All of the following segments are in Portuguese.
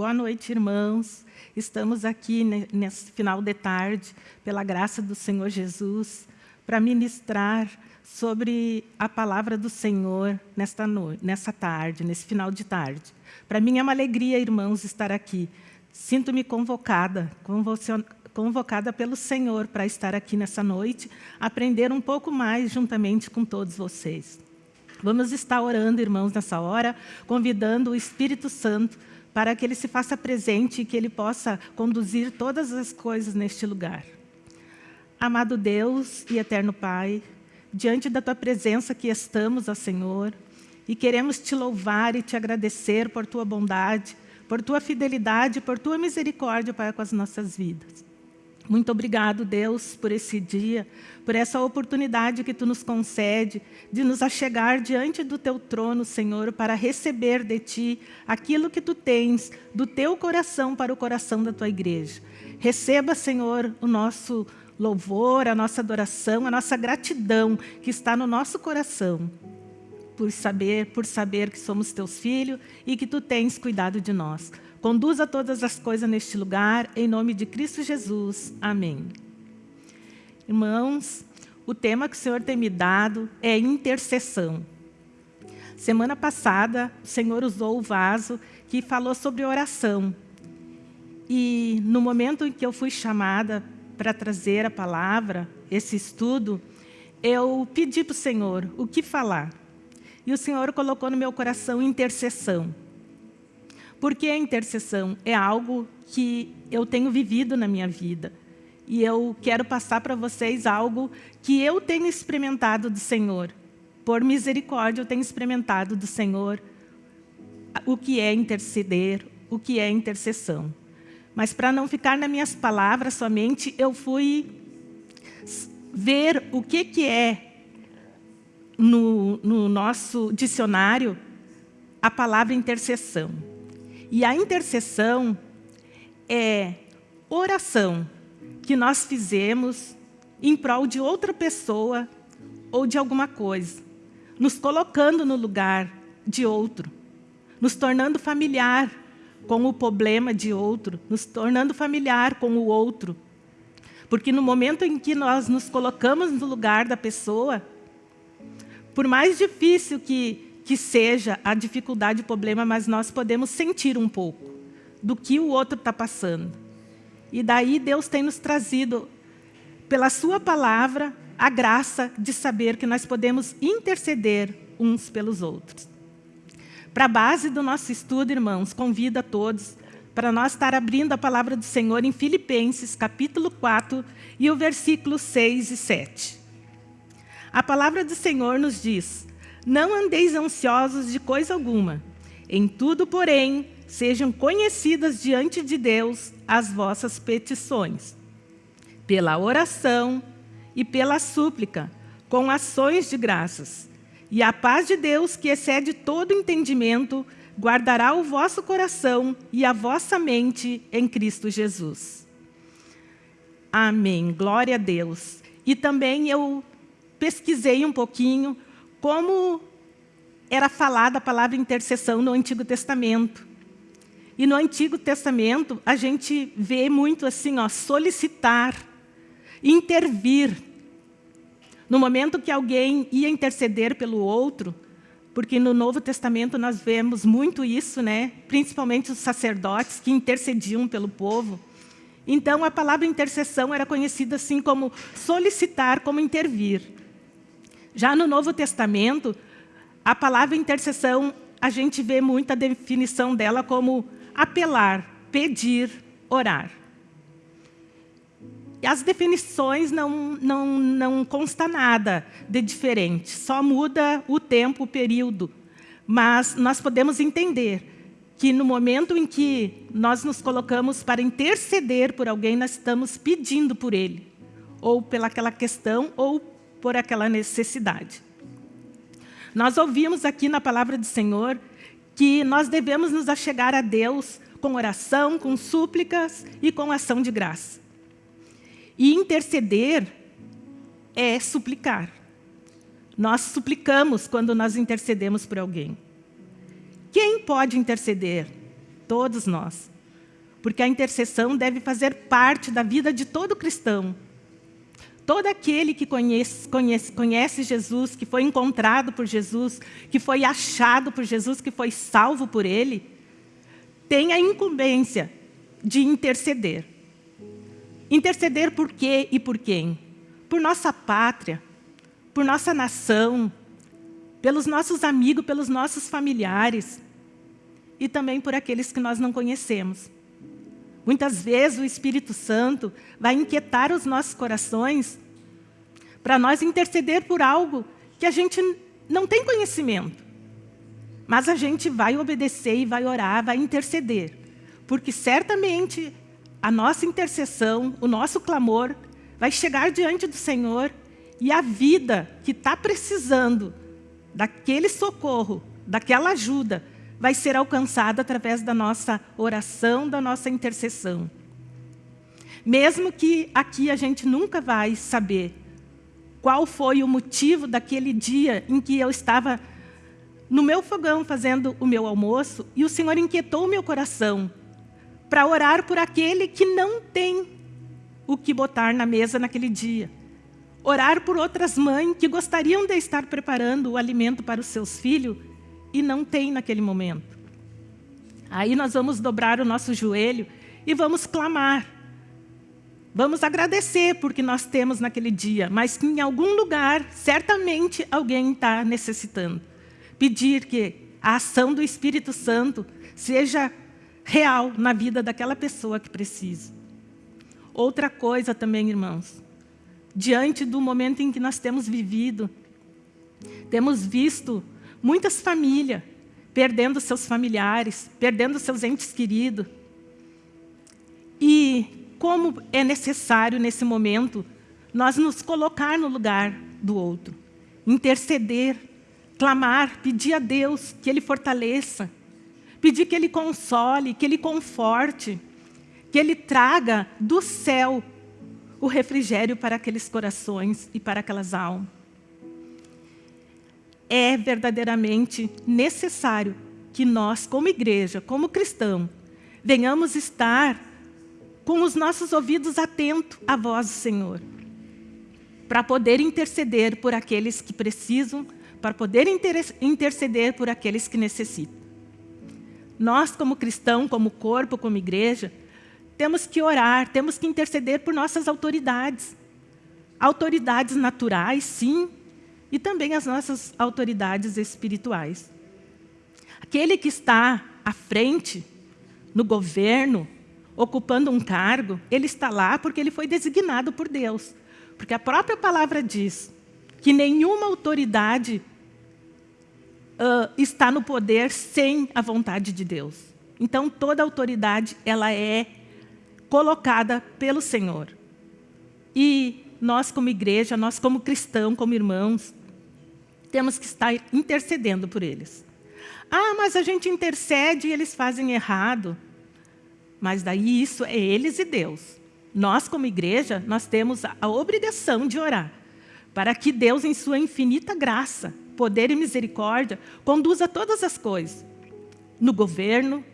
Boa noite, irmãos. Estamos aqui nesse final de tarde, pela graça do Senhor Jesus, para ministrar sobre a palavra do Senhor nesta noite, nessa tarde, nesse final de tarde. Para mim é uma alegria, irmãos, estar aqui. Sinto-me convocada, convocada pelo Senhor para estar aqui nessa noite, aprender um pouco mais juntamente com todos vocês. Vamos estar orando, irmãos, nessa hora, convidando o Espírito Santo para que ele se faça presente e que ele possa conduzir todas as coisas neste lugar. Amado Deus e eterno Pai, diante da Tua presença que estamos, ó Senhor, e queremos Te louvar e Te agradecer por Tua bondade, por Tua fidelidade, por Tua misericórdia para com as nossas vidas. Muito obrigado, Deus, por esse dia, por essa oportunidade que Tu nos concede de nos achegar diante do Teu trono, Senhor, para receber de Ti aquilo que Tu tens do Teu coração para o coração da Tua igreja. Receba, Senhor, o nosso louvor, a nossa adoração, a nossa gratidão que está no nosso coração por saber, por saber que somos Teus filhos e que Tu tens cuidado de nós. Conduza todas as coisas neste lugar, em nome de Cristo Jesus. Amém. Irmãos, o tema que o Senhor tem me dado é intercessão. Semana passada, o Senhor usou o vaso que falou sobre oração. E no momento em que eu fui chamada para trazer a palavra, esse estudo, eu pedi para o Senhor o que falar. E o Senhor colocou no meu coração intercessão. Porque a intercessão é algo que eu tenho vivido na minha vida. E eu quero passar para vocês algo que eu tenho experimentado do Senhor. Por misericórdia, eu tenho experimentado do Senhor o que é interceder, o que é intercessão. Mas para não ficar nas minhas palavras somente, eu fui ver o que, que é no, no nosso dicionário a palavra intercessão. E a intercessão é oração que nós fizemos em prol de outra pessoa ou de alguma coisa, nos colocando no lugar de outro, nos tornando familiar com o problema de outro, nos tornando familiar com o outro. Porque no momento em que nós nos colocamos no lugar da pessoa, por mais difícil que que seja a dificuldade, o problema, mas nós podemos sentir um pouco do que o outro está passando. E daí Deus tem nos trazido, pela sua palavra, a graça de saber que nós podemos interceder uns pelos outros. Para a base do nosso estudo, irmãos, convido a todos para nós estar abrindo a palavra do Senhor em Filipenses, capítulo 4, e o versículo 6 e 7. A palavra do Senhor nos diz, não andeis ansiosos de coisa alguma. Em tudo, porém, sejam conhecidas diante de Deus as vossas petições, pela oração e pela súplica, com ações de graças. E a paz de Deus, que excede todo entendimento, guardará o vosso coração e a vossa mente em Cristo Jesus. Amém. Glória a Deus. E também eu pesquisei um pouquinho como era falada a palavra intercessão no Antigo Testamento. E no Antigo Testamento, a gente vê muito assim, ó, solicitar, intervir. No momento que alguém ia interceder pelo outro, porque no Novo Testamento nós vemos muito isso, né? principalmente os sacerdotes que intercediam pelo povo. Então, a palavra intercessão era conhecida assim como solicitar, como intervir. Já no Novo Testamento, a palavra intercessão, a gente vê muita definição dela como apelar, pedir, orar. E as definições não, não, não consta nada de diferente, só muda o tempo, o período. Mas nós podemos entender que no momento em que nós nos colocamos para interceder por alguém, nós estamos pedindo por ele, ou pelaquela questão, ou por aquela necessidade. Nós ouvimos aqui na palavra do Senhor que nós devemos nos achegar a Deus com oração, com súplicas e com ação de graça. E interceder é suplicar. Nós suplicamos quando nós intercedemos por alguém. Quem pode interceder? todos nós. Porque a intercessão deve fazer parte da vida de todo cristão. Todo aquele que conhece, conhece, conhece Jesus, que foi encontrado por Jesus, que foi achado por Jesus, que foi salvo por Ele, tem a incumbência de interceder. Interceder por quê e por quem? Por nossa pátria, por nossa nação, pelos nossos amigos, pelos nossos familiares e também por aqueles que nós não conhecemos. Muitas vezes o Espírito Santo vai inquietar os nossos corações para nós interceder por algo que a gente não tem conhecimento. Mas a gente vai obedecer e vai orar, vai interceder. Porque certamente a nossa intercessão, o nosso clamor, vai chegar diante do Senhor e a vida que está precisando daquele socorro, daquela ajuda, vai ser alcançada através da nossa oração, da nossa intercessão. Mesmo que aqui a gente nunca vai saber qual foi o motivo daquele dia em que eu estava no meu fogão fazendo o meu almoço e o Senhor inquietou o meu coração para orar por aquele que não tem o que botar na mesa naquele dia. Orar por outras mães que gostariam de estar preparando o alimento para os seus filhos e não tem naquele momento. Aí nós vamos dobrar o nosso joelho e vamos clamar. Vamos agradecer porque nós temos naquele dia, mas que em algum lugar, certamente, alguém está necessitando. Pedir que a ação do Espírito Santo seja real na vida daquela pessoa que precisa. Outra coisa também, irmãos, diante do momento em que nós temos vivido, temos visto muitas famílias perdendo seus familiares, perdendo seus entes queridos. E como é necessário, nesse momento, nós nos colocar no lugar do outro, interceder, clamar, pedir a Deus que Ele fortaleça, pedir que Ele console, que Ele conforte, que Ele traga do céu o refrigério para aqueles corações e para aquelas almas. É verdadeiramente necessário que nós, como igreja, como cristão, venhamos estar com os nossos ouvidos atentos à voz do Senhor, para poder interceder por aqueles que precisam, para poder interceder por aqueles que necessitam. Nós, como cristão, como corpo, como igreja, temos que orar, temos que interceder por nossas autoridades. Autoridades naturais, sim, e também as nossas autoridades espirituais. Aquele que está à frente, no governo, ocupando um cargo, ele está lá porque ele foi designado por Deus. Porque a própria palavra diz que nenhuma autoridade uh, está no poder sem a vontade de Deus. Então, toda autoridade ela é colocada pelo Senhor. E nós, como igreja, nós, como cristãos, como irmãos, temos que estar intercedendo por eles. Ah, mas a gente intercede e eles fazem errado. Mas daí isso é eles e Deus. Nós, como igreja, nós temos a obrigação de orar para que Deus, em sua infinita graça, poder e misericórdia, conduza todas as coisas. No governo,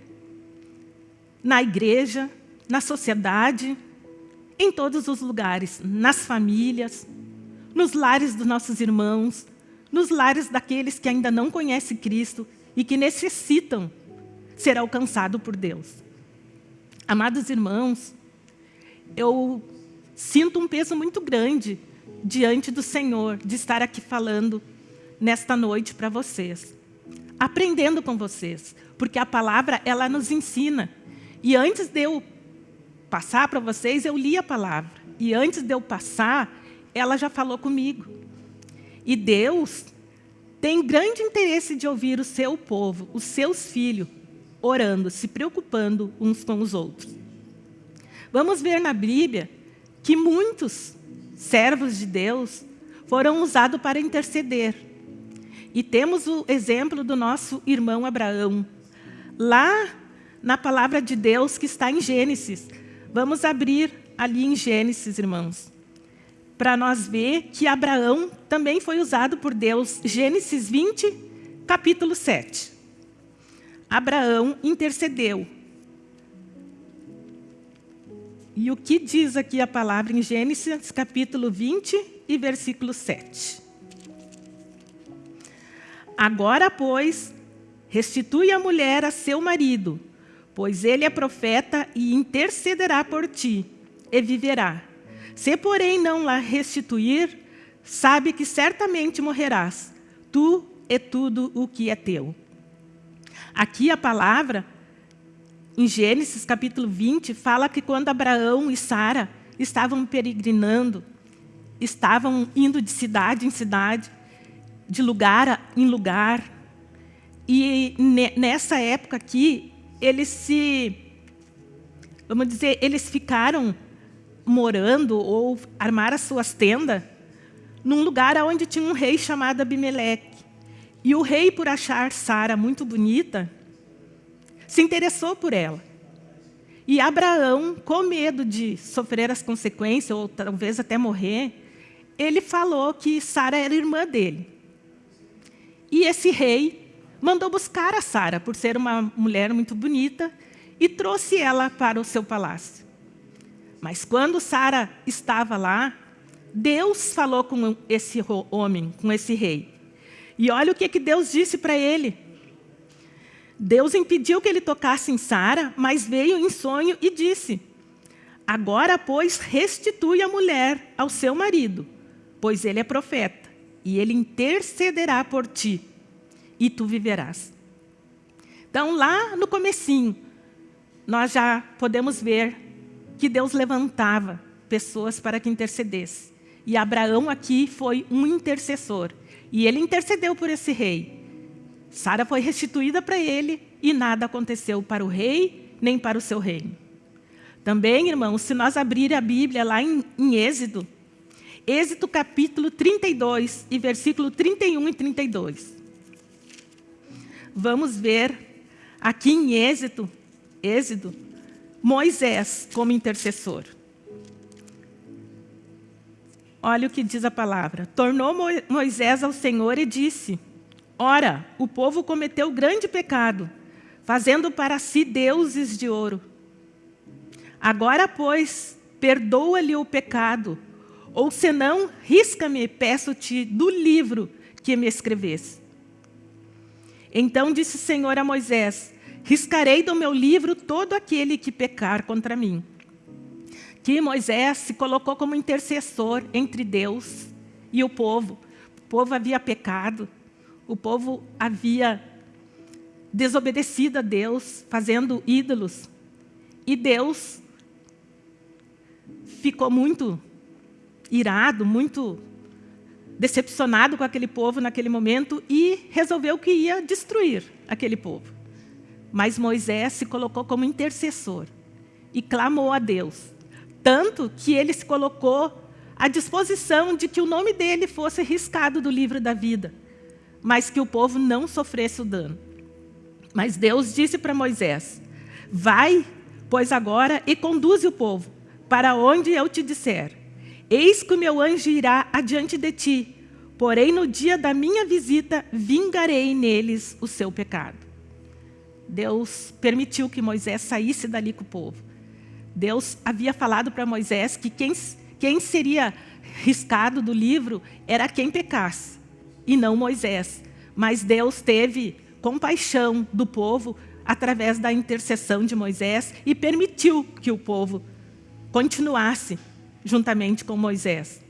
na igreja, na sociedade, em todos os lugares, nas famílias, nos lares dos nossos irmãos, nos lares daqueles que ainda não conhecem Cristo e que necessitam ser alcançados por Deus. Amados irmãos, eu sinto um peso muito grande diante do Senhor de estar aqui falando nesta noite para vocês. Aprendendo com vocês, porque a palavra ela nos ensina. E antes de eu passar para vocês, eu li a palavra. E antes de eu passar, ela já falou comigo. E Deus tem grande interesse de ouvir o seu povo, os seus filhos, orando, se preocupando uns com os outros. Vamos ver na Bíblia que muitos servos de Deus foram usados para interceder. E temos o exemplo do nosso irmão Abraão. Lá na palavra de Deus que está em Gênesis. Vamos abrir ali em Gênesis, irmãos. Para nós ver que Abraão também foi usado por Deus. Gênesis 20, capítulo 7. Abraão intercedeu E o que diz aqui a palavra em Gênesis, capítulo 20 e versículo 7. Agora, pois, restitui a mulher a seu marido, pois ele é profeta e intercederá por ti, e viverá. Se, porém, não la restituir, sabe que certamente morrerás, tu e tudo o que é teu. Aqui a palavra, em Gênesis capítulo 20, fala que quando Abraão e Sara estavam peregrinando, estavam indo de cidade em cidade, de lugar em lugar, e nessa época aqui, eles se, vamos dizer, eles ficaram morando ou armaram as suas tendas num lugar onde tinha um rei chamado Abimeleque. E o rei, por achar Sara muito bonita, se interessou por ela. E Abraão, com medo de sofrer as consequências, ou talvez até morrer, ele falou que Sara era irmã dele. E esse rei mandou buscar a Sara, por ser uma mulher muito bonita, e trouxe ela para o seu palácio. Mas quando Sara estava lá, Deus falou com esse homem, com esse rei. E olha o que, que Deus disse para ele. Deus impediu que ele tocasse em Sara, mas veio em sonho e disse, Agora, pois, restitui a mulher ao seu marido, pois ele é profeta, e ele intercederá por ti e tu viverás. Então, lá no comecinho, nós já podemos ver que Deus levantava pessoas para que intercedesse. E Abraão aqui foi um intercessor. E ele intercedeu por esse rei. Sara foi restituída para ele e nada aconteceu para o rei, nem para o seu reino. Também, irmãos, se nós abrir a Bíblia lá em, em Êxodo, Êxodo capítulo 32 e versículo 31 e 32 vamos ver aqui em Êxodo, Êxodo Moisés como intercessor. Olha o que diz a palavra. Tornou Moisés ao Senhor e disse, Ora, o povo cometeu grande pecado, fazendo para si deuses de ouro. Agora, pois, perdoa-lhe o pecado, ou senão, risca-me, peço-te, do livro que me escrevesse. Então disse o Senhor a Moisés, riscarei do meu livro todo aquele que pecar contra mim. Que Moisés se colocou como intercessor entre Deus e o povo. O povo havia pecado, o povo havia desobedecido a Deus, fazendo ídolos. E Deus ficou muito irado, muito decepcionado com aquele povo naquele momento e resolveu que ia destruir aquele povo. Mas Moisés se colocou como intercessor e clamou a Deus. Tanto que ele se colocou à disposição de que o nome dele fosse riscado do livro da vida, mas que o povo não sofresse o dano. Mas Deus disse para Moisés, vai, pois agora, e conduze o povo para onde eu te disser. Eis que o meu anjo irá adiante de ti, porém no dia da minha visita vingarei neles o seu pecado. Deus permitiu que Moisés saísse dali com o povo. Deus havia falado para Moisés que quem, quem seria riscado do livro era quem pecasse, e não Moisés. Mas Deus teve compaixão do povo através da intercessão de Moisés e permitiu que o povo continuasse juntamente com Moisés.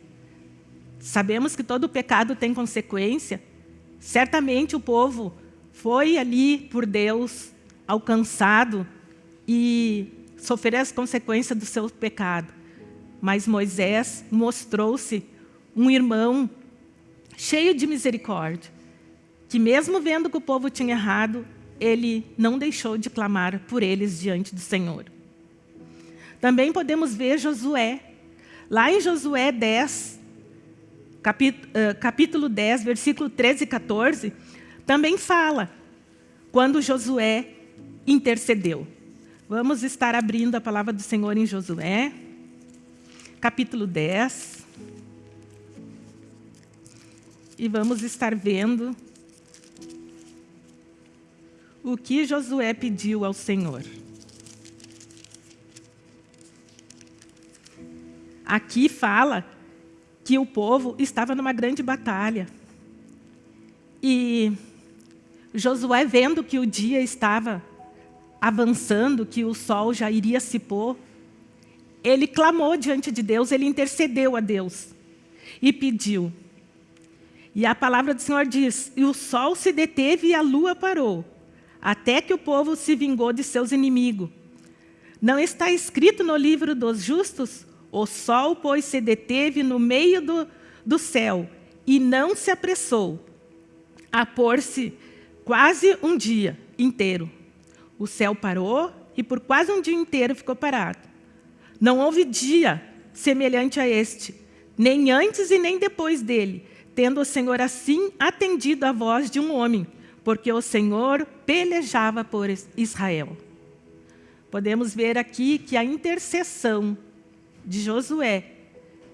Sabemos que todo pecado tem consequência. Certamente o povo foi ali por Deus alcançado e sofreu as consequências do seu pecado. Mas Moisés mostrou-se um irmão cheio de misericórdia, que mesmo vendo que o povo tinha errado, ele não deixou de clamar por eles diante do Senhor. Também podemos ver Josué, Lá em Josué 10, capítulo, capítulo 10, versículo 13 e 14, também fala quando Josué intercedeu. Vamos estar abrindo a palavra do Senhor em Josué, capítulo 10. E vamos estar vendo o que Josué pediu ao Senhor. aqui fala que o povo estava numa grande batalha. E Josué, vendo que o dia estava avançando, que o sol já iria se pôr, ele clamou diante de Deus, ele intercedeu a Deus e pediu. E a palavra do Senhor diz, e o sol se deteve e a lua parou, até que o povo se vingou de seus inimigos. Não está escrito no livro dos justos? O sol, pois, se deteve no meio do, do céu e não se apressou a pôr-se quase um dia inteiro. O céu parou e por quase um dia inteiro ficou parado. Não houve dia semelhante a este, nem antes e nem depois dele, tendo o Senhor assim atendido a voz de um homem, porque o Senhor pelejava por Israel. Podemos ver aqui que a intercessão de Josué,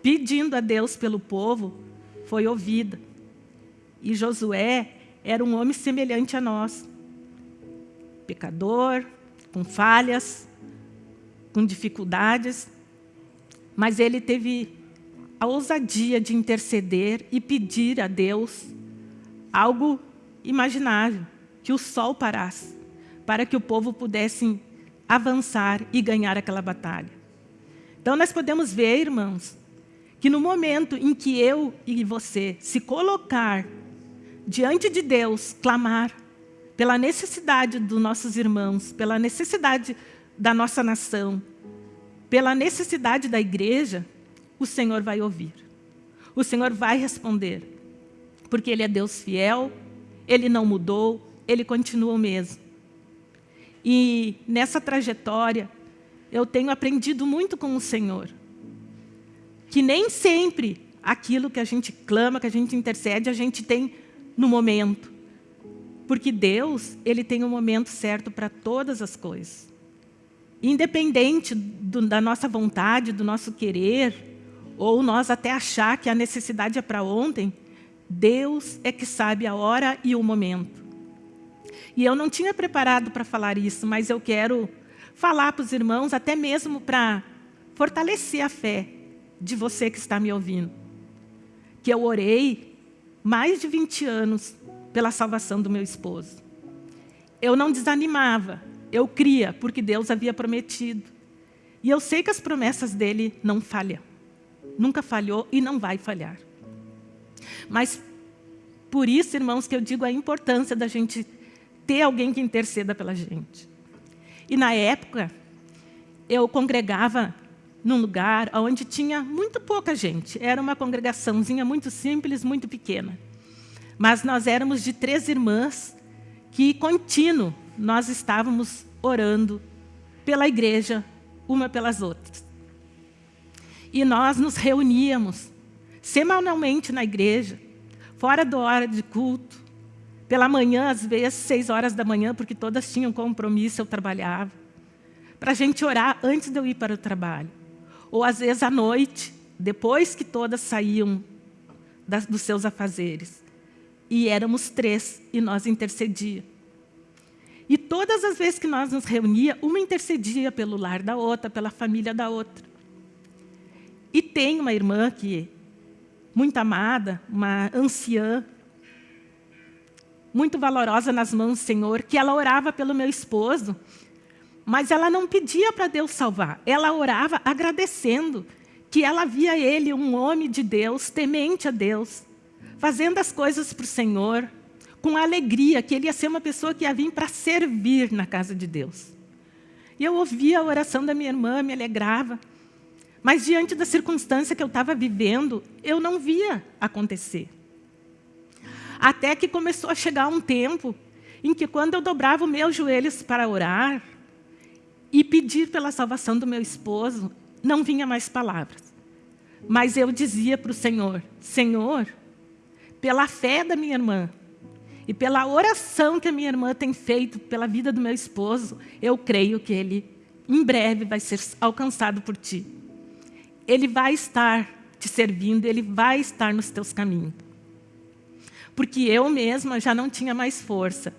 pedindo a Deus pelo povo, foi ouvida. E Josué era um homem semelhante a nós, pecador, com falhas, com dificuldades, mas ele teve a ousadia de interceder e pedir a Deus algo imaginável, que o sol parasse, para que o povo pudesse avançar e ganhar aquela batalha. Então, nós podemos ver, irmãos, que no momento em que eu e você se colocar diante de Deus, clamar pela necessidade dos nossos irmãos, pela necessidade da nossa nação, pela necessidade da igreja, o Senhor vai ouvir. O Senhor vai responder. Porque Ele é Deus fiel, Ele não mudou, Ele continua o mesmo. E nessa trajetória, eu tenho aprendido muito com o Senhor. Que nem sempre aquilo que a gente clama, que a gente intercede, a gente tem no momento. Porque Deus, Ele tem um momento certo para todas as coisas. Independente do, da nossa vontade, do nosso querer, ou nós até achar que a necessidade é para ontem, Deus é que sabe a hora e o momento. E eu não tinha preparado para falar isso, mas eu quero falar para os irmãos, até mesmo para fortalecer a fé de você que está me ouvindo. Que eu orei mais de 20 anos pela salvação do meu esposo. Eu não desanimava, eu cria, porque Deus havia prometido. E eu sei que as promessas dele não falham. Nunca falhou e não vai falhar. Mas por isso, irmãos, que eu digo a importância da gente ter alguém que interceda pela gente. E na época, eu congregava num lugar onde tinha muito pouca gente. Era uma congregaçãozinha muito simples, muito pequena. Mas nós éramos de três irmãs que, contínuo, nós estávamos orando pela igreja, uma pelas outras. E nós nos reuníamos semanalmente na igreja, fora da hora de culto, pela manhã, às vezes, seis horas da manhã, porque todas tinham compromisso, eu trabalhava, para a gente orar antes de eu ir para o trabalho. Ou, às vezes, à noite, depois que todas saíam das, dos seus afazeres. E éramos três, e nós intercedíamos. E todas as vezes que nós nos reunia, uma intercedia pelo lar da outra, pela família da outra. E tem uma irmã que, muito amada, uma anciã, muito valorosa nas mãos do Senhor, que ela orava pelo meu esposo, mas ela não pedia para Deus salvar, ela orava agradecendo que ela via ele um homem de Deus, temente a Deus, fazendo as coisas para o Senhor, com alegria, que ele ia ser uma pessoa que ia vir para servir na casa de Deus. E eu ouvia a oração da minha irmã, me alegrava. Mas diante da circunstância que eu estava vivendo, eu não via acontecer. Até que começou a chegar um tempo em que quando eu dobrava os meus joelhos para orar e pedir pela salvação do meu esposo, não vinha mais palavras. Mas eu dizia para o Senhor, Senhor, pela fé da minha irmã, e pela oração que a minha irmã tem feito pela vida do meu esposo, eu creio que ele, em breve, vai ser alcançado por ti. Ele vai estar te servindo, ele vai estar nos teus caminhos. Porque eu mesma já não tinha mais força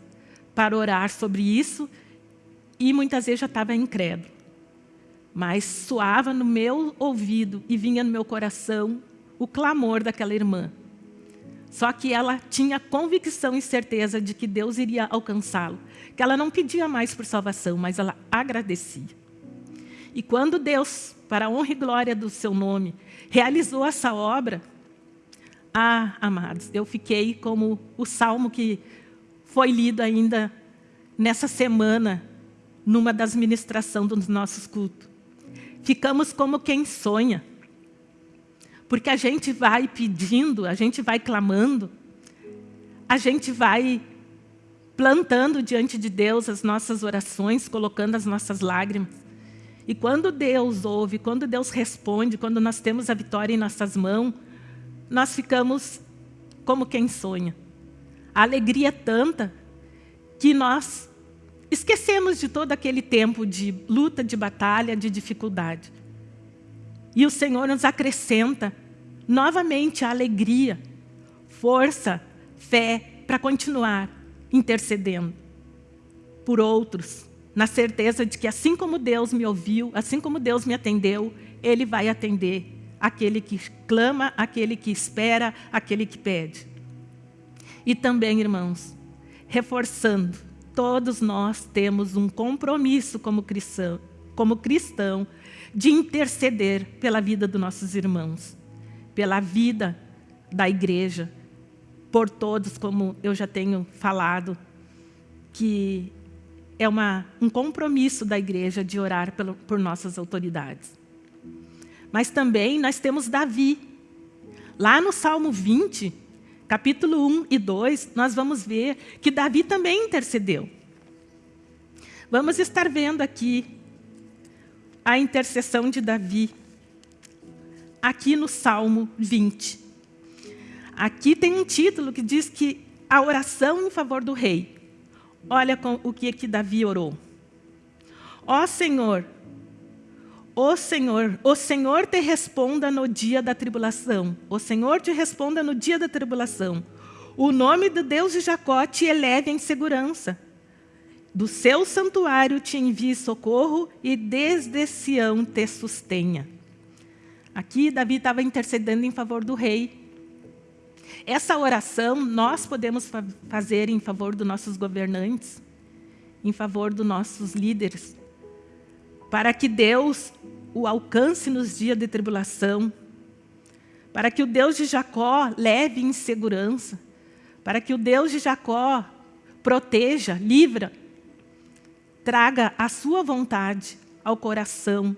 para orar sobre isso e muitas vezes já estava incrédulo. mas soava no meu ouvido e vinha no meu coração o clamor daquela irmã. Só que ela tinha convicção e certeza de que Deus iria alcançá-lo, que ela não pedia mais por salvação, mas ela agradecia. E quando Deus, para a honra e glória do seu nome, realizou essa obra, ah, amados, eu fiquei como o salmo que foi lido ainda nessa semana, numa das ministrações dos nossos cultos. Ficamos como quem sonha. Porque a gente vai pedindo, a gente vai clamando, a gente vai plantando diante de Deus as nossas orações, colocando as nossas lágrimas. E quando Deus ouve, quando Deus responde, quando nós temos a vitória em nossas mãos, nós ficamos como quem sonha. A alegria é tanta que nós esquecemos de todo aquele tempo de luta, de batalha, de dificuldade. E o Senhor nos acrescenta novamente a alegria, força, fé para continuar intercedendo por outros, na certeza de que assim como Deus me ouviu, assim como Deus me atendeu, Ele vai atender aquele que clama, aquele que espera, aquele que pede. E também, irmãos, reforçando, todos nós temos um compromisso como cristão, como cristão de interceder pela vida dos nossos irmãos, pela vida da igreja, por todos, como eu já tenho falado, que é uma, um compromisso da igreja de orar pelo, por nossas autoridades. Mas também nós temos Davi. Lá no Salmo 20, capítulo 1 e 2, nós vamos ver que Davi também intercedeu. Vamos estar vendo aqui a intercessão de Davi, aqui no Salmo 20. Aqui tem um título que diz que a oração em favor do rei. Olha o que, que Davi orou. Ó Senhor, o Senhor, o Senhor te responda no dia da tribulação. O Senhor te responda no dia da tribulação. O nome do Deus de Jacó te eleve em segurança. Do seu santuário te envie socorro e desde Sião te sustenha. Aqui Davi estava intercedendo em favor do rei. Essa oração nós podemos fa fazer em favor dos nossos governantes, em favor dos nossos líderes, para que Deus o alcance nos dias de tribulação, para que o Deus de Jacó leve em segurança, para que o Deus de Jacó proteja, livra, traga a sua vontade ao coração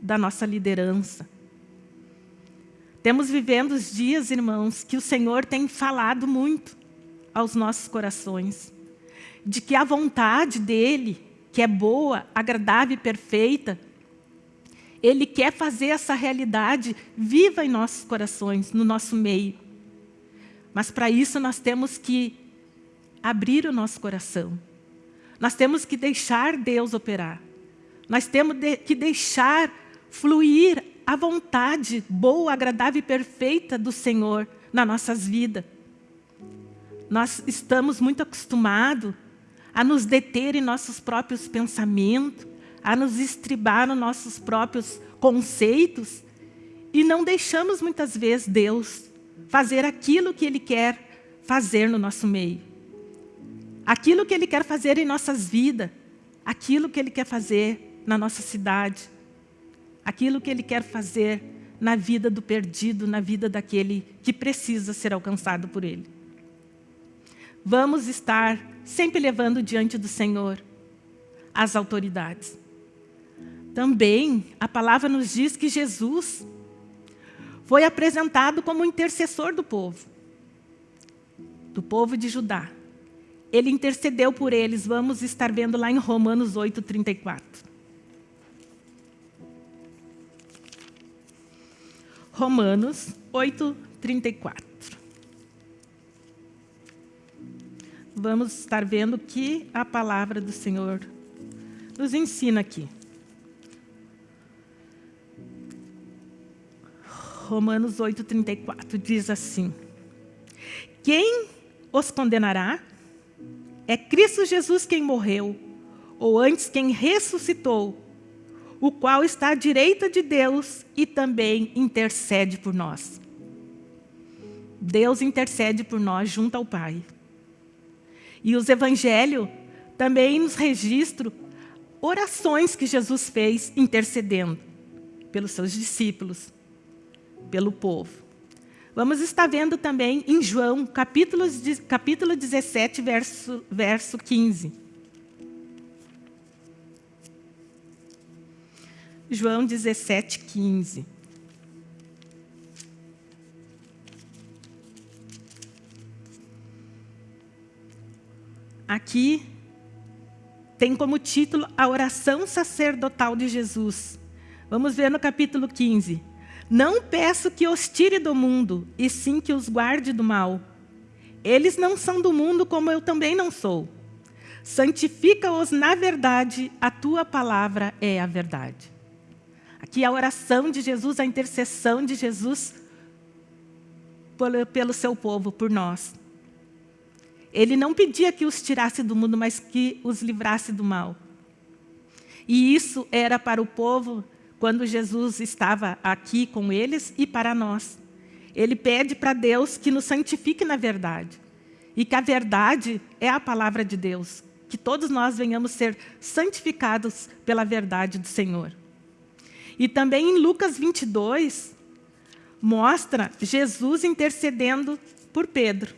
da nossa liderança. Temos vivendo os dias, irmãos, que o Senhor tem falado muito aos nossos corações, de que a vontade dEle, que é boa, agradável e perfeita, Ele quer fazer essa realidade viva em nossos corações, no nosso meio. Mas para isso nós temos que abrir o nosso coração. Nós temos que deixar Deus operar. Nós temos que deixar fluir a vontade boa, agradável e perfeita do Senhor nas nossas vidas. Nós estamos muito acostumados a nos deter em nossos próprios pensamentos, a nos estribar nos nossos próprios conceitos e não deixamos muitas vezes Deus fazer aquilo que Ele quer fazer no nosso meio. Aquilo que Ele quer fazer em nossas vidas, aquilo que Ele quer fazer na nossa cidade, aquilo que Ele quer fazer na vida do perdido, na vida daquele que precisa ser alcançado por Ele. Vamos estar sempre levando diante do Senhor as autoridades. Também a palavra nos diz que Jesus foi apresentado como intercessor do povo, do povo de Judá. Ele intercedeu por eles, vamos estar vendo lá em Romanos 8, 34. Romanos 8, 34. Vamos estar vendo que a palavra do Senhor nos ensina aqui. Romanos 8, 34 diz assim: Quem os condenará? É Cristo Jesus quem morreu, ou antes quem ressuscitou, o qual está à direita de Deus e também intercede por nós. Deus intercede por nós junto ao Pai. E os evangelhos também nos registram orações que Jesus fez intercedendo pelos seus discípulos, pelo povo. Vamos estar vendo também em João, capítulo, capítulo 17, verso, verso 15. João 17, 15. Aqui tem como título a oração sacerdotal de Jesus. Vamos ver no capítulo 15. Não peço que os tire do mundo, e sim que os guarde do mal. Eles não são do mundo, como eu também não sou. Santifica-os na verdade, a tua palavra é a verdade. Aqui a oração de Jesus, a intercessão de Jesus pelo, seu povo, por nós. Ele não pedia que os tirasse do mundo, mas que os livrasse do mal. E isso era para o povo quando Jesus estava aqui com eles e para nós. Ele pede para Deus que nos santifique na verdade. E que a verdade é a palavra de Deus. Que todos nós venhamos ser santificados pela verdade do Senhor. E também em Lucas 22, mostra Jesus intercedendo por Pedro.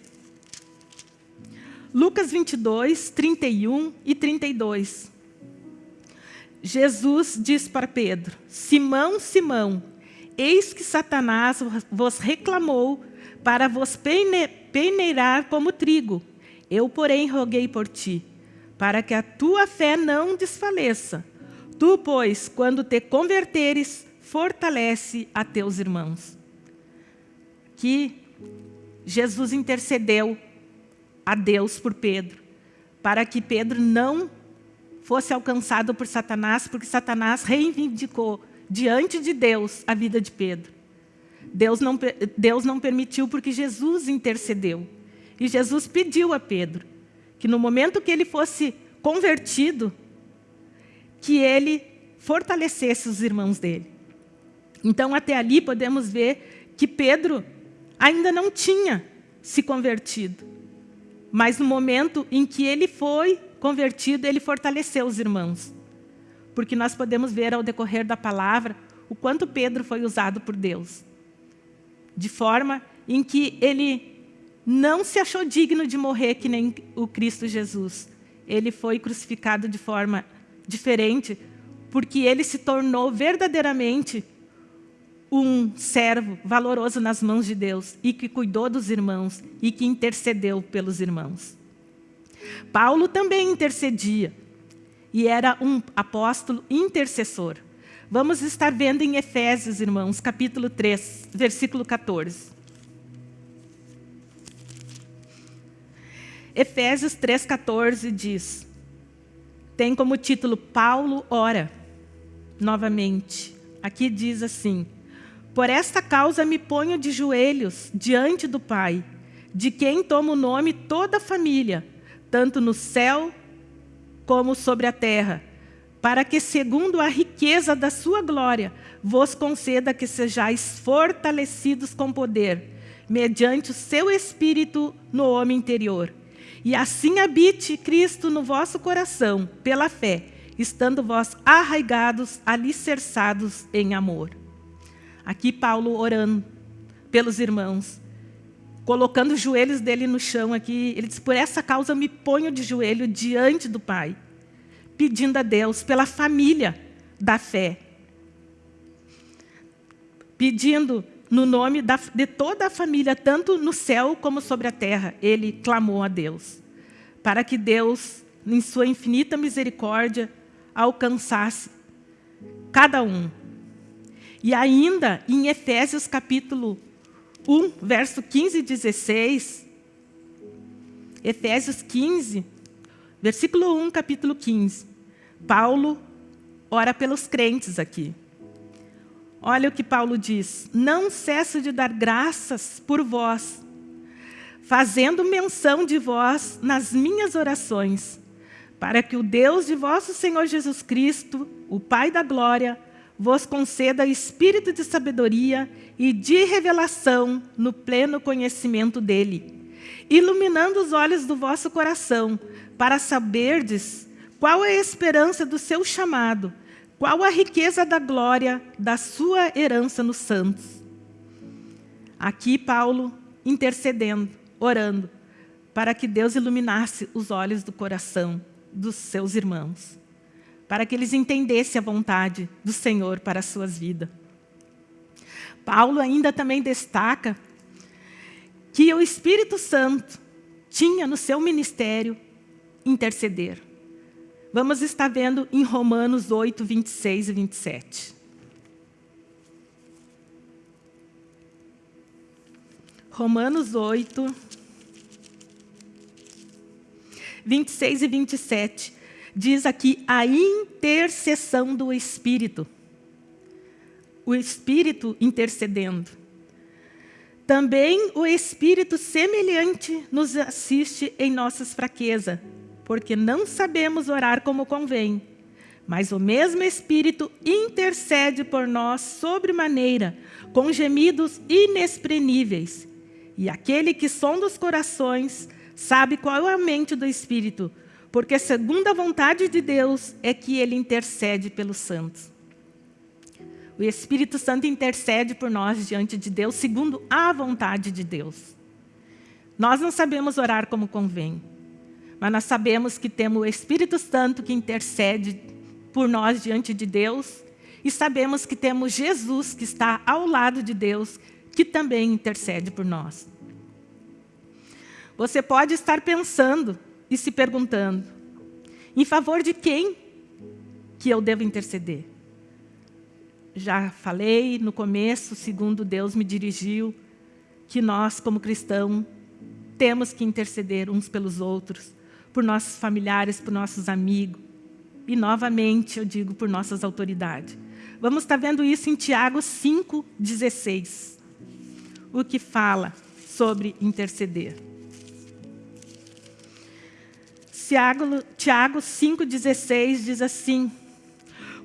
Lucas 22, 31 e 32. Jesus diz para Pedro, Simão, Simão, eis que Satanás vos reclamou para vos peneirar como trigo. Eu, porém, roguei por ti, para que a tua fé não desfaleça. Tu, pois, quando te converteres, fortalece a teus irmãos. Que Jesus intercedeu a Deus por Pedro, para que Pedro não fosse alcançado por Satanás, porque Satanás reivindicou diante de Deus a vida de Pedro. Deus não, Deus não permitiu porque Jesus intercedeu. E Jesus pediu a Pedro que no momento que ele fosse convertido, que ele fortalecesse os irmãos dele. Então, até ali podemos ver que Pedro ainda não tinha se convertido. Mas no momento em que ele foi convertido, ele fortaleceu os irmãos. Porque nós podemos ver ao decorrer da palavra o quanto Pedro foi usado por Deus. De forma em que ele não se achou digno de morrer que nem o Cristo Jesus. Ele foi crucificado de forma diferente, porque ele se tornou verdadeiramente um servo valoroso nas mãos de Deus e que cuidou dos irmãos e que intercedeu pelos irmãos. Paulo também intercedia e era um apóstolo intercessor. Vamos estar vendo em Efésios, irmãos, capítulo 3, versículo 14. Efésios 3,14 diz, tem como título Paulo ora, novamente. Aqui diz assim, por esta causa me ponho de joelhos diante do Pai, de quem toma o nome toda a família, tanto no céu como sobre a terra, para que, segundo a riqueza da sua glória, vos conceda que sejais fortalecidos com poder, mediante o seu Espírito no homem interior. E assim habite Cristo no vosso coração, pela fé, estando vós arraigados, alicerçados em amor. Aqui Paulo orando pelos irmãos, colocando os joelhos dele no chão aqui. Ele diz, por essa causa me ponho de joelho diante do Pai, pedindo a Deus pela família da fé. Pedindo no nome da, de toda a família, tanto no céu como sobre a terra. Ele clamou a Deus, para que Deus, em sua infinita misericórdia, alcançasse cada um e ainda em Efésios capítulo 1, verso 15 e 16, Efésios 15, versículo 1, capítulo 15, Paulo ora pelos crentes aqui. Olha o que Paulo diz, não cesso de dar graças por vós, fazendo menção de vós nas minhas orações, para que o Deus de vosso Senhor Jesus Cristo, o Pai da glória, vos conceda espírito de sabedoria e de revelação no pleno conhecimento dele, iluminando os olhos do vosso coração, para saberdes qual é a esperança do seu chamado, qual a riqueza da glória da sua herança nos santos. Aqui Paulo intercedendo, orando, para que Deus iluminasse os olhos do coração dos seus irmãos, para que eles entendessem a vontade do Senhor para as suas vidas. Paulo ainda também destaca que o Espírito Santo tinha no seu ministério interceder. Vamos estar vendo em Romanos 8, 26 e 27. Romanos 8, 26 e 27, diz aqui a intercessão do Espírito. O Espírito intercedendo. Também o Espírito semelhante nos assiste em nossas fraquezas, porque não sabemos orar como convém. Mas o mesmo Espírito intercede por nós sobremaneira, com gemidos inexprimíveis. E aquele que sonda os corações sabe qual é a mente do Espírito, porque a vontade de Deus é que ele intercede pelos santos. O Espírito Santo intercede por nós diante de Deus, segundo a vontade de Deus. Nós não sabemos orar como convém, mas nós sabemos que temos o Espírito Santo que intercede por nós diante de Deus e sabemos que temos Jesus que está ao lado de Deus, que também intercede por nós. Você pode estar pensando e se perguntando, em favor de quem que eu devo interceder? Já falei no começo, segundo Deus me dirigiu, que nós, como cristãos, temos que interceder uns pelos outros, por nossos familiares, por nossos amigos, e novamente eu digo por nossas autoridades. Vamos estar vendo isso em Tiago 5,16, o que fala sobre interceder. Tiago, Tiago 5,16 diz assim,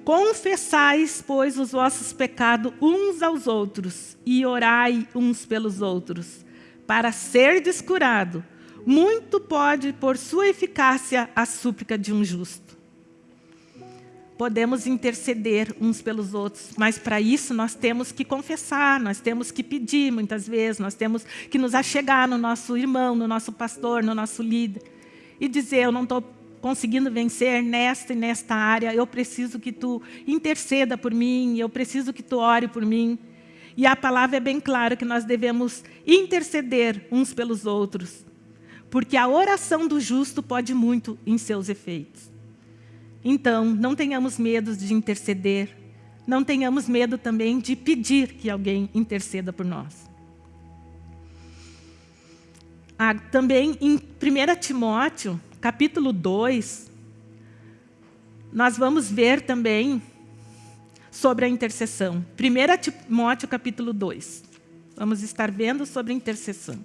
Confessais, pois, os vossos pecados uns aos outros e orai uns pelos outros, para ser descurado. Muito pode, por sua eficácia, a súplica de um justo. Podemos interceder uns pelos outros, mas para isso nós temos que confessar, nós temos que pedir muitas vezes, nós temos que nos achegar no nosso irmão, no nosso pastor, no nosso líder e dizer, eu não estou conseguindo vencer nesta e nesta área, eu preciso que tu interceda por mim, eu preciso que tu ore por mim. E a palavra é bem clara que nós devemos interceder uns pelos outros, porque a oração do justo pode muito em seus efeitos. Então, não tenhamos medo de interceder, não tenhamos medo também de pedir que alguém interceda por nós. Ah, também em 1 Timóteo, capítulo 2, nós vamos ver também sobre a intercessão. 1 Timóteo, capítulo 2. Vamos estar vendo sobre a intercessão.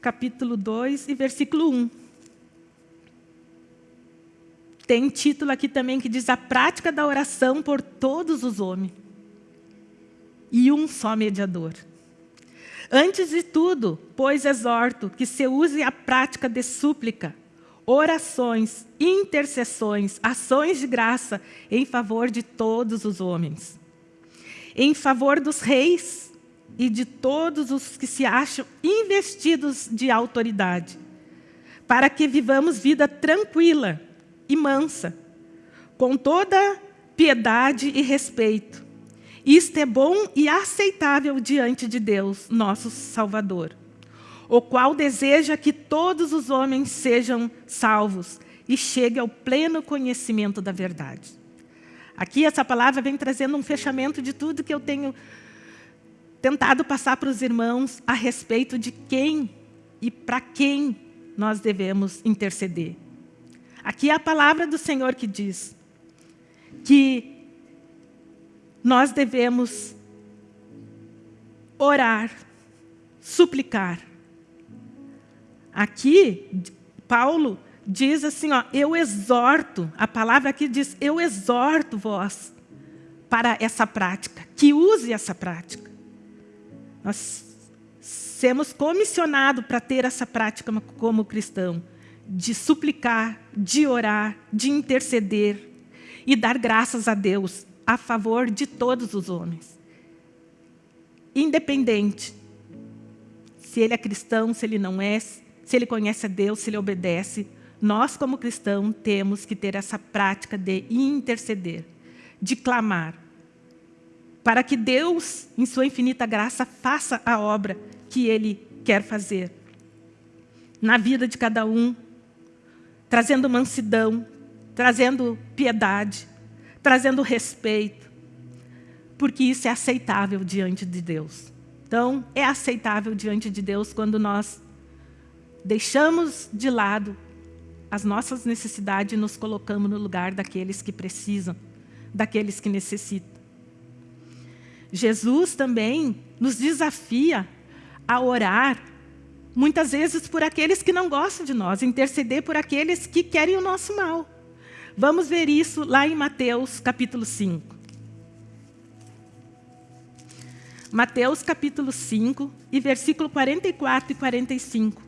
Capítulo 2 e versículo 1. Tem título aqui também que diz a prática da oração por todos os homens. E um só mediador. Antes de tudo, pois exorto que se use a prática de súplica, orações, intercessões, ações de graça em favor de todos os homens. Em favor dos reis e de todos os que se acham investidos de autoridade, para que vivamos vida tranquila, e mansa, com toda piedade e respeito. Isto é bom e aceitável diante de Deus, nosso Salvador, o qual deseja que todos os homens sejam salvos e cheguem ao pleno conhecimento da verdade. Aqui essa palavra vem trazendo um fechamento de tudo que eu tenho tentado passar para os irmãos a respeito de quem e para quem nós devemos interceder. Aqui é a palavra do Senhor que diz que nós devemos orar, suplicar. Aqui, Paulo diz assim, ó, eu exorto, a palavra aqui diz, eu exorto vós para essa prática, que use essa prática. Nós sermos comissionados para ter essa prática como cristão, de suplicar, de orar, de interceder e dar graças a Deus a favor de todos os homens. Independente se ele é cristão, se ele não é, se ele conhece a Deus, se ele obedece, nós como cristãos temos que ter essa prática de interceder, de clamar, para que Deus, em sua infinita graça, faça a obra que Ele quer fazer. Na vida de cada um, trazendo mansidão, trazendo piedade, trazendo respeito, porque isso é aceitável diante de Deus. Então, é aceitável diante de Deus quando nós deixamos de lado as nossas necessidades e nos colocamos no lugar daqueles que precisam, daqueles que necessitam. Jesus também nos desafia a orar, muitas vezes por aqueles que não gostam de nós, interceder por aqueles que querem o nosso mal. Vamos ver isso lá em Mateus capítulo 5. Mateus capítulo 5 e versículo 44 e 45.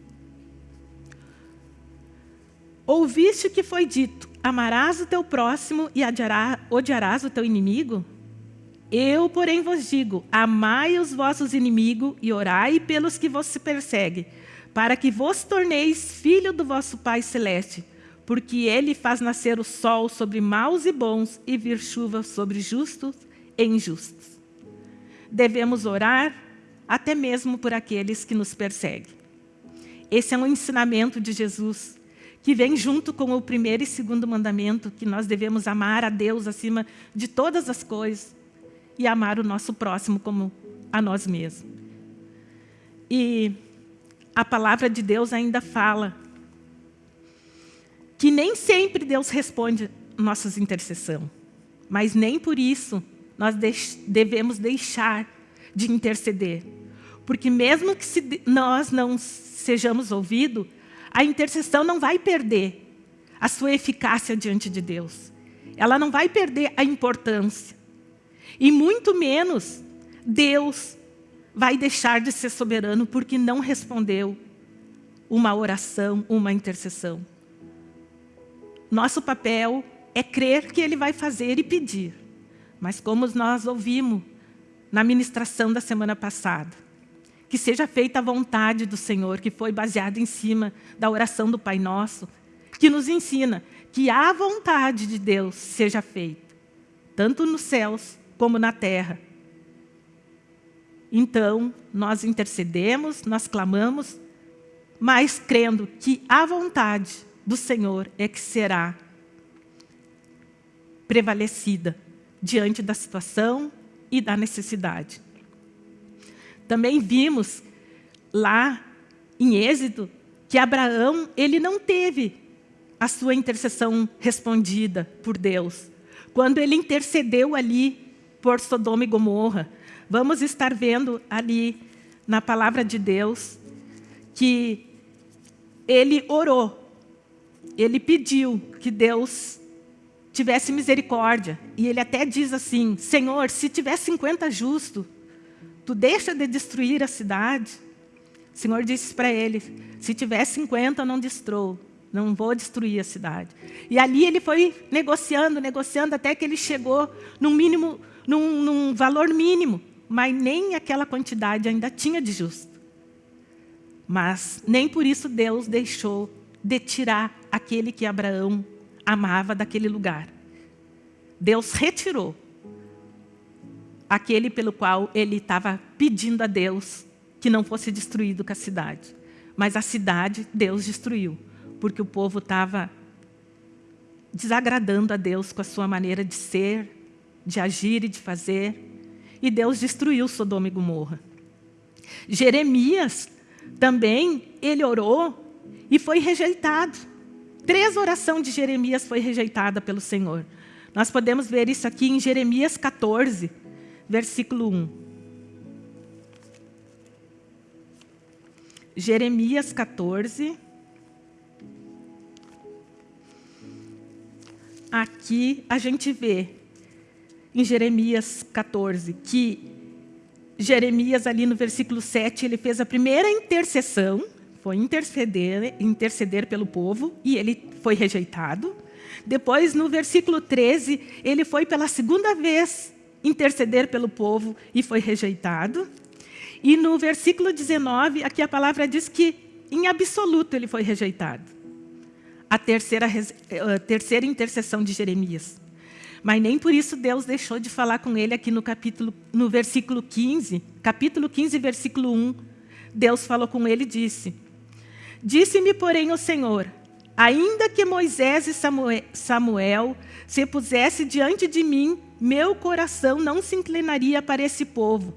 Ouviste o que foi dito, amarás o teu próximo e odiarás o teu inimigo? Eu, porém, vos digo, amai os vossos inimigos e orai pelos que vos perseguem, para que vos torneis filho do vosso Pai Celeste, porque Ele faz nascer o sol sobre maus e bons e vir chuva sobre justos e injustos. Devemos orar até mesmo por aqueles que nos perseguem. Esse é um ensinamento de Jesus, que vem junto com o primeiro e segundo mandamento, que nós devemos amar a Deus acima de todas as coisas e amar o nosso próximo como a nós mesmos. E a palavra de Deus ainda fala que nem sempre Deus responde nossas intercessões, mas nem por isso nós devemos deixar de interceder. Porque mesmo que nós não sejamos ouvidos, a intercessão não vai perder a sua eficácia diante de Deus. Ela não vai perder a importância. E muito menos Deus vai deixar de ser soberano porque não respondeu uma oração, uma intercessão. Nosso papel é crer que Ele vai fazer e pedir. Mas como nós ouvimos na ministração da semana passada, que seja feita a vontade do Senhor, que foi baseada em cima da oração do Pai Nosso, que nos ensina que a vontade de Deus seja feita, tanto nos céus como na terra. Então, nós intercedemos, nós clamamos, mas crendo que a vontade do Senhor é que será prevalecida diante da situação e da necessidade. Também vimos lá em Êxodo que Abraão ele não teve a sua intercessão respondida por Deus. Quando ele intercedeu ali por Sodoma e Gomorra. Vamos estar vendo ali na palavra de Deus que ele orou, ele pediu que Deus tivesse misericórdia. E ele até diz assim, Senhor, se tiver 50 justos, tu deixa de destruir a cidade? O Senhor disse para ele, se tiver 50, não destrou, não vou destruir a cidade. E ali ele foi negociando, negociando, até que ele chegou no mínimo num, num valor mínimo, mas nem aquela quantidade ainda tinha de justo. Mas nem por isso Deus deixou de tirar aquele que Abraão amava daquele lugar. Deus retirou aquele pelo qual ele estava pedindo a Deus que não fosse destruído com a cidade. Mas a cidade Deus destruiu, porque o povo estava desagradando a Deus com a sua maneira de ser, de agir e de fazer. E Deus destruiu Sodoma e Gomorra. Jeremias também, ele orou e foi rejeitado. Três orações de Jeremias foi rejeitada pelo Senhor. Nós podemos ver isso aqui em Jeremias 14, versículo 1. Jeremias 14. Aqui a gente vê, em Jeremias 14, que Jeremias, ali no versículo 7, ele fez a primeira intercessão, foi interceder, interceder pelo povo, e ele foi rejeitado. Depois, no versículo 13, ele foi pela segunda vez interceder pelo povo e foi rejeitado. E no versículo 19, aqui a palavra diz que, em absoluto, ele foi rejeitado. A terceira, a terceira intercessão de Jeremias. Mas nem por isso Deus deixou de falar com ele aqui no capítulo, no versículo 15, capítulo 15, versículo 1. Deus falou com ele e disse: Disse-me, porém, o Senhor: Ainda que Moisés e Samuel, se pusesse diante de mim, meu coração não se inclinaria para esse povo.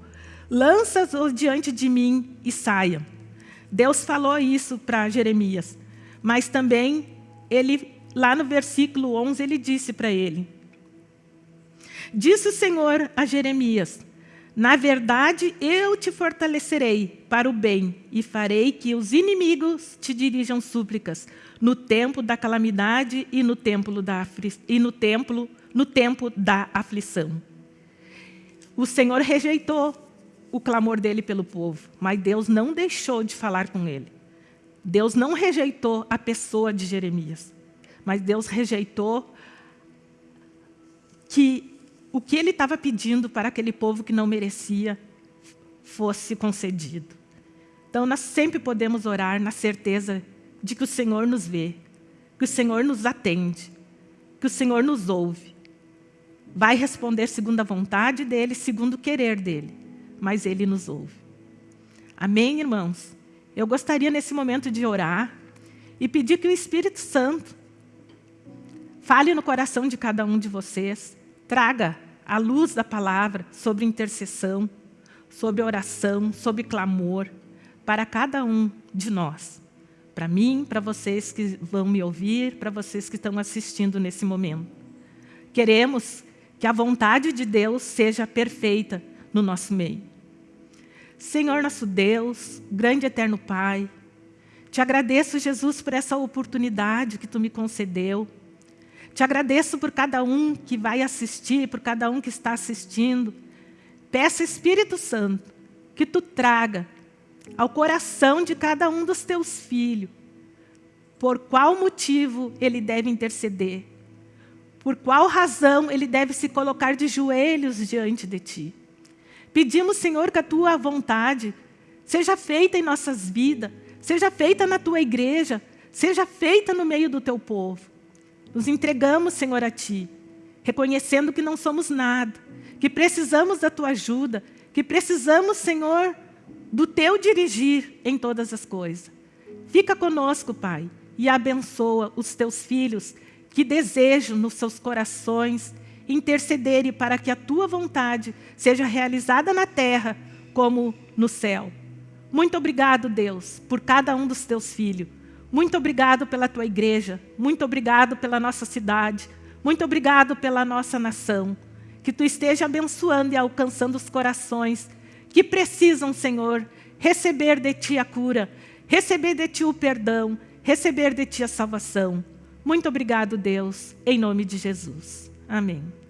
Lança-os diante de mim e saiam. Deus falou isso para Jeremias, mas também ele lá no versículo 11 ele disse para ele: Disse o Senhor a Jeremias: Na verdade, eu te fortalecerei para o bem e farei que os inimigos te dirijam súplicas no tempo da calamidade e no templo da e no templo no tempo da aflição. O Senhor rejeitou o clamor dele pelo povo, mas Deus não deixou de falar com ele. Deus não rejeitou a pessoa de Jeremias, mas Deus rejeitou que o que ele estava pedindo para aquele povo que não merecia fosse concedido. Então, nós sempre podemos orar na certeza de que o Senhor nos vê, que o Senhor nos atende, que o Senhor nos ouve. Vai responder segundo a vontade dEle, segundo o querer dEle, mas Ele nos ouve. Amém, irmãos? Eu gostaria nesse momento de orar e pedir que o Espírito Santo fale no coração de cada um de vocês, traga a luz da palavra sobre intercessão, sobre oração, sobre clamor, para cada um de nós. Para mim, para vocês que vão me ouvir, para vocês que estão assistindo nesse momento. Queremos que a vontade de Deus seja perfeita no nosso meio. Senhor nosso Deus, grande eterno Pai, te agradeço, Jesus, por essa oportunidade que Tu me concedeu, te agradeço por cada um que vai assistir, por cada um que está assistindo. Peço, Espírito Santo, que Tu traga ao coração de cada um dos Teus filhos por qual motivo ele deve interceder, por qual razão ele deve se colocar de joelhos diante de Ti. Pedimos, Senhor, que a Tua vontade seja feita em nossas vidas, seja feita na Tua igreja, seja feita no meio do Teu povo. Nos entregamos, Senhor, a Ti, reconhecendo que não somos nada, que precisamos da Tua ajuda, que precisamos, Senhor, do Teu dirigir em todas as coisas. Fica conosco, Pai, e abençoa os Teus filhos que desejam nos seus corações intercederem para que a Tua vontade seja realizada na terra como no céu. Muito obrigado, Deus, por cada um dos Teus filhos. Muito obrigado pela tua igreja, muito obrigado pela nossa cidade, muito obrigado pela nossa nação. Que tu esteja abençoando e alcançando os corações que precisam, Senhor, receber de ti a cura, receber de ti o perdão, receber de ti a salvação. Muito obrigado, Deus, em nome de Jesus. Amém.